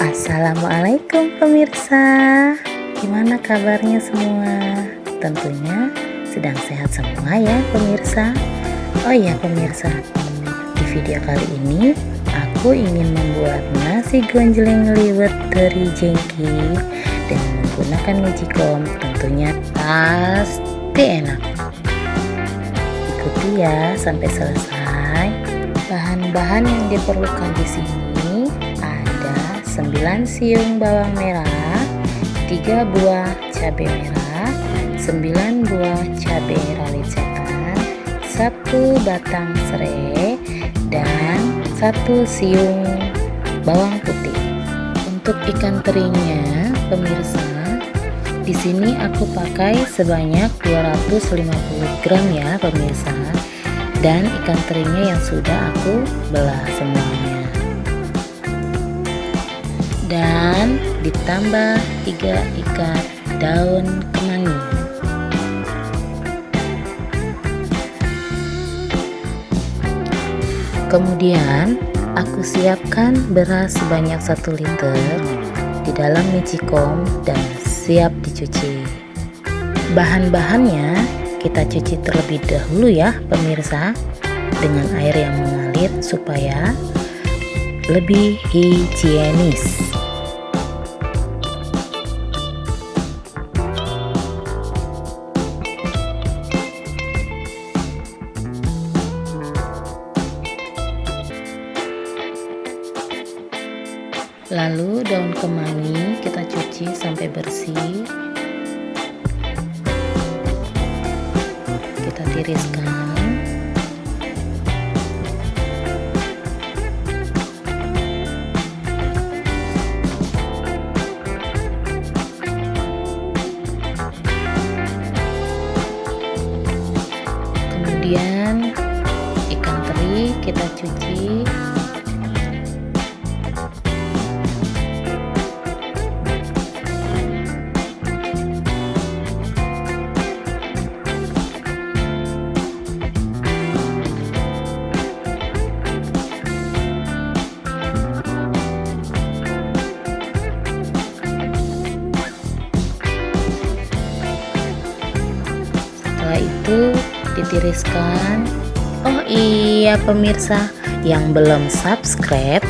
Assalamualaikum pemirsa. Gimana kabarnya semua? Tentunya sedang sehat semua ya pemirsa. Oh iya pemirsa. Di video kali ini Aku ingin membuat nasi gonjleng liwet teri jengki Dengan menggunakan magicom Tentunya pasti enak. Ikuti ya sampai selesai. Bahan-bahan yang diperlukan di sini 9 siung bawang merah 3 buah cabai merah 9 buah cabai rawit setan 1 batang serai dan 1 siung bawang putih. Untuk ikan terinya pemirsa di sini aku pakai sebanyak 250 gram ya pemirsa. Dan ikan terinya yang sudah aku belah semuanya. Dan ditambah tiga ikat daun kemangi kemudian aku siapkan beras sebanyak 1 liter di dalam magicom dan siap dicuci. Bahan-bahannya kita cuci terlebih dahulu ya pemirsa dengan air yang mengalir supaya lebih higienis lalu daun kemangi kita cuci sampai bersih. Kita tiriskan ditiriskan. Oh iya pemirsa. Yang belum subscribe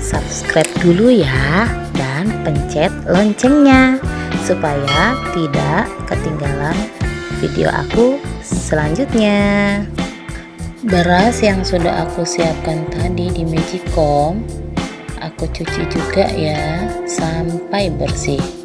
subscribe dulu ya. Dan pencet loncengnya supaya tidak ketinggalan video aku selanjutnya. Beras yang sudah aku siapkan tadi di magicom aku cuci juga ya sampai bersih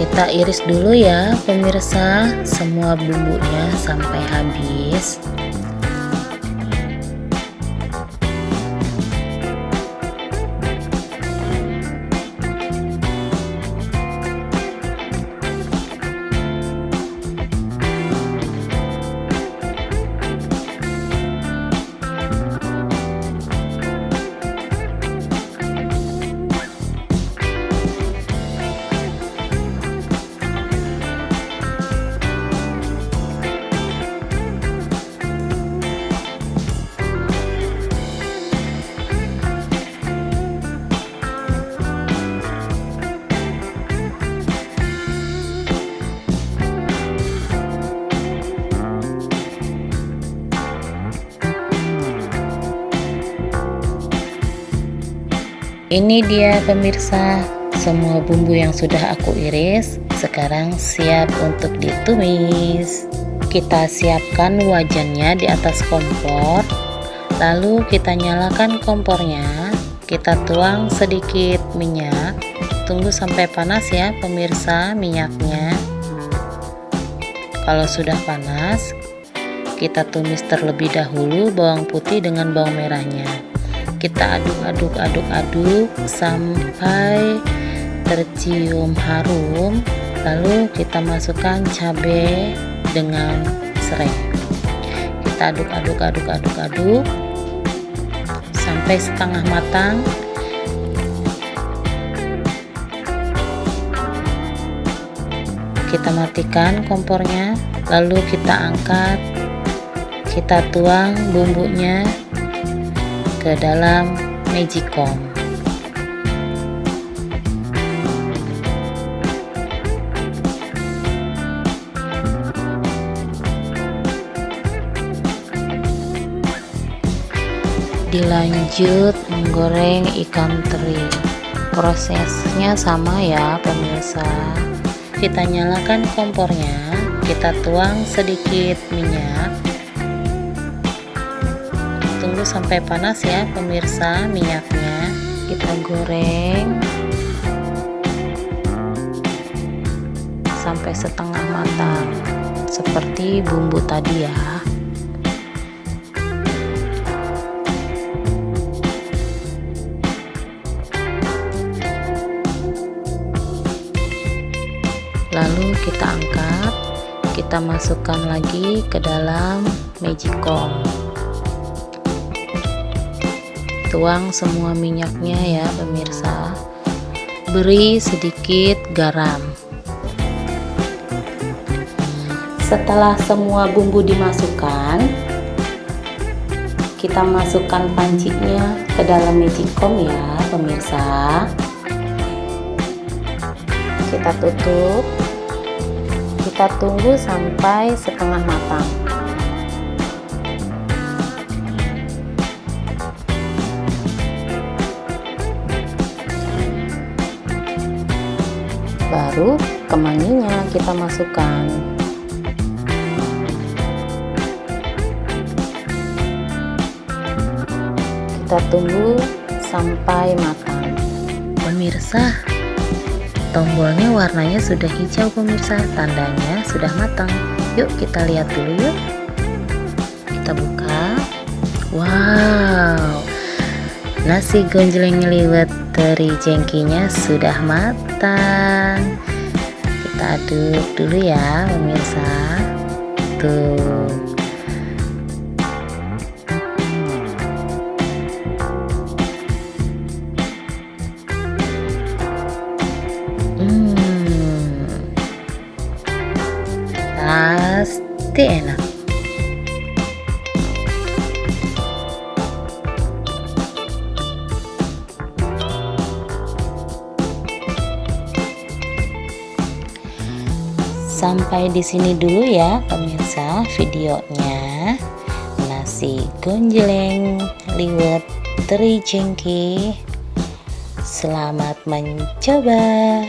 kita iris dulu ya pemirsa. Semua bumbunya sampai habis Ini dia pemirsa semua bumbu yang sudah aku iris sekarang siap untuk ditumis. Kita siapkan wajannya di atas kompor lalu kita nyalakan kompornya. Kita tuang sedikit minyak. Tunggu sampai panas ya pemirsa minyaknya. Kalau sudah panas kita tumis terlebih dahulu bawang putih dengan bawang merahnya kita aduk-aduk aduk-aduk sampai tercium harum. Lalu kita masukkan cabai dengan serai. Kita aduk-aduk aduk-aduk aduk sampai setengah matang. Kita matikan kompornya lalu kita angkat. Kita tuang bumbunya ke dalam magicom. Dilanjut menggoreng ikan teri. Prosesnya sama ya pemirsa. Kita nyalakan kompornya. Kita tuang sedikit minyak sampai panas ya pemirsa minyaknya. Kita goreng. Sampai setengah matang. Seperti bumbu tadi ya. Lalu kita angkat. Kita masukkan lagi ke dalam magicom tuang semua minyaknya ya pemirsa. Beri sedikit garam. Setelah semua bumbu dimasukkan kita masukkan pancinya ke dalam magicom ya pemirsa. Kita tutup. Kita tunggu sampai setengah matang baru kemanginya kita masukkan. Kita tunggu sampai matang. Pemirsa tombolnya warnanya sudah hijau pemirsa. Tandanya sudah matang. Yuk kita lihat dulu yuk. Kita buka. Wow nasi gonjleng liwet teri jengkinya sudah matang. Kita aduk dulu ya pemirsa. Tuh. Hmm. Pasti enak Sampai di sini dulu ya pemirsa videonya. Nasi gonjleng liwet teri jengki. Selamat mencoba.